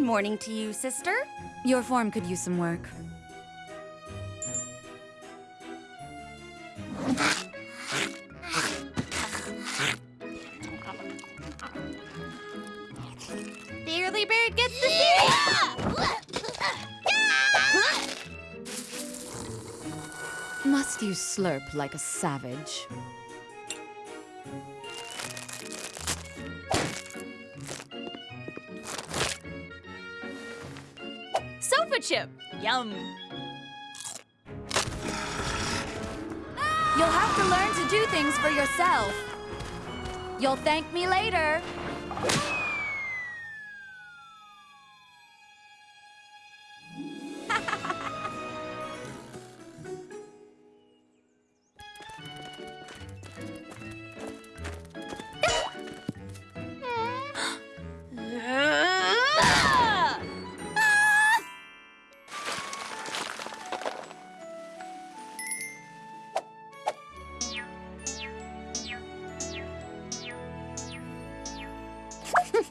morning to you, sister. Your form could use some work. The early bird gets the cereal! Must you slurp like a savage? Sofa chip! Yum! You'll have to learn to do things for yourself. You'll thank me later.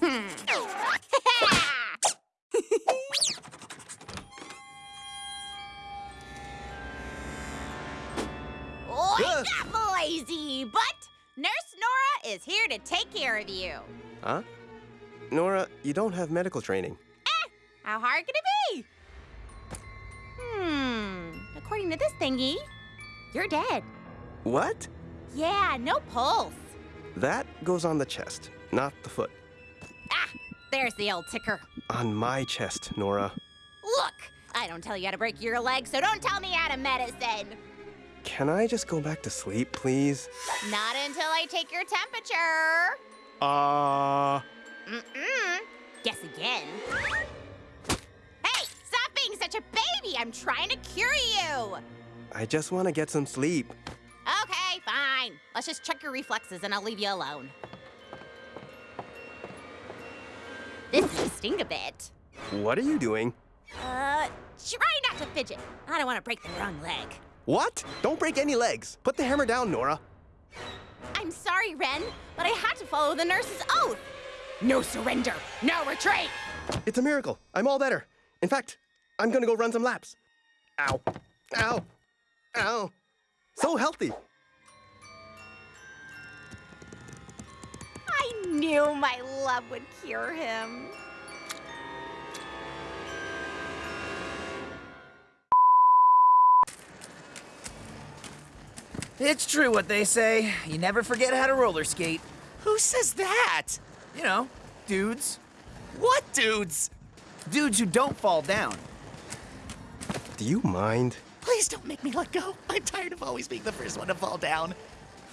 Wake up, Moisey! But Nurse Nora is here to take care of you. Huh? Nora, you don't have medical training. Eh, How hard could it be? Hmm. According to this thingy, you're dead. What? Yeah, no pulse. That goes on the chest, not the foot. There's the old ticker. On my chest, Nora. Look, I don't tell you how to break your leg, so don't tell me how to medicine. Can I just go back to sleep, please? Not until I take your temperature. Uh. Mm-mm. Guess again. Hey, stop being such a baby! I'm trying to cure you! I just want to get some sleep. Okay, fine. Let's just check your reflexes and I'll leave you alone. This may sting a bit. What are you doing? Uh, try not to fidget. I don't want to break the wrong leg. What? Don't break any legs. Put the hammer down, Nora. I'm sorry, Ren, but I had to follow the nurse's oath. No surrender, no retreat. It's a miracle. I'm all better. In fact, I'm gonna go run some laps. Ow. Ow. Ow. So healthy. Knew my love would cure him. It's true what they say. You never forget how to roller skate. Who says that? You know, dudes. What dudes? Dudes who don't fall down. Do you mind? Please don't make me let go. I'm tired of always being the first one to fall down.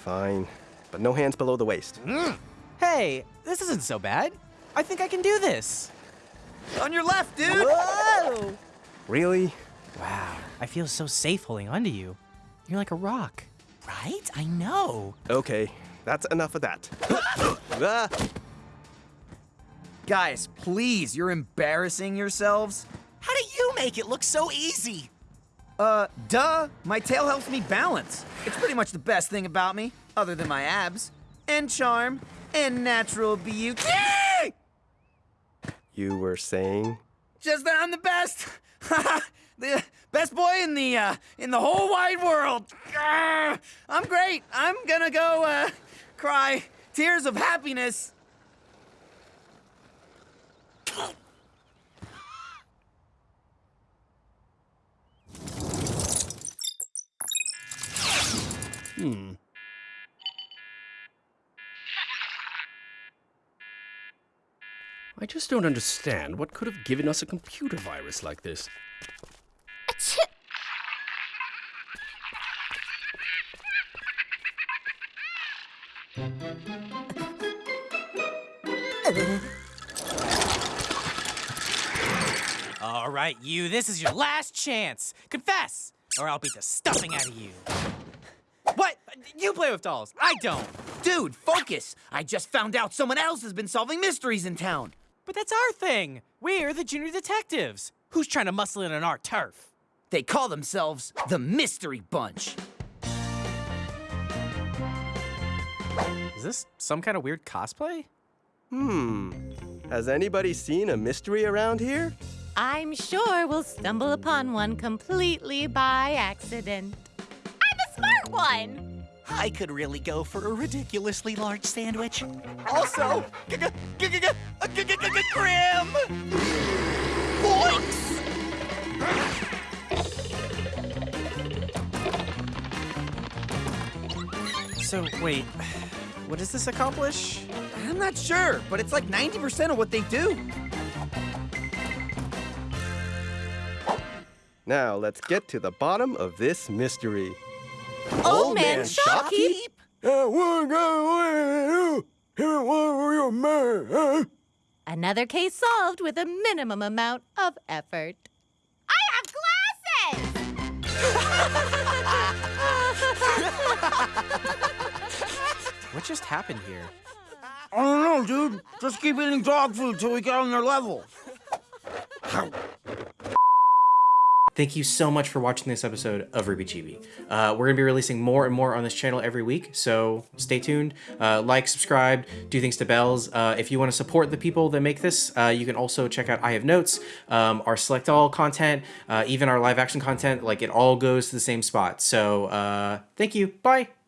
Fine. But no hands below the waist. Mm. Hey, this isn't so bad. I think I can do this. On your left, dude! Whoa! Really? Wow, I feel so safe holding onto you. You're like a rock. Right? I know. Okay, that's enough of that. Ah, Guys, please, you're embarrassing yourselves. How do you make it look so easy? Uh, duh. My tail helps me balance. It's pretty much the best thing about me, other than my abs, and charm, and natural beauty. you were saying? Just that I'm the best. the best boy in the uh, in the whole wide world. I'm great. I'm gonna go uh, cry tears of happiness. I just don't understand what could have given us a computer virus like this. All right, you, this is your last chance. Confess, or I'll beat the stuffing out of you. What? You play with dolls. I don't. Dude, focus! I just found out someone else has been solving mysteries in town. But that's our thing. We're the junior detectives. Who's trying to muscle in on our turf? They call themselves the Mystery Bunch. Is this some kind of weird cosplay? Hmm. Has anybody seen a mystery around here? I'm sure we'll stumble upon one completely by accident. I'm a smart one. I could really go for a ridiculously large sandwich. Also, Grim! So, wait, what does this accomplish? I'm not sure, but it's like 90% of what they do. Now, let's get to the bottom of this mystery. Old Man Shopkeep? Another case solved with a minimum amount of effort. I have glasses. What just happened here? I don't know, dude. Just keep eating dog food till we get on their level. Thank you so much for watching this episode of RWBY Chibi. Uh, we're going to be releasing more and more on this channel every week, so stay tuned. Uh, like, subscribe, do things to bells. Uh, if you want to support the people that make this, uh, you can also check out I Have Notes, um, our Select All content, uh, even our live action content. Like, it all goes to the same spot. So, uh, thank you. Bye.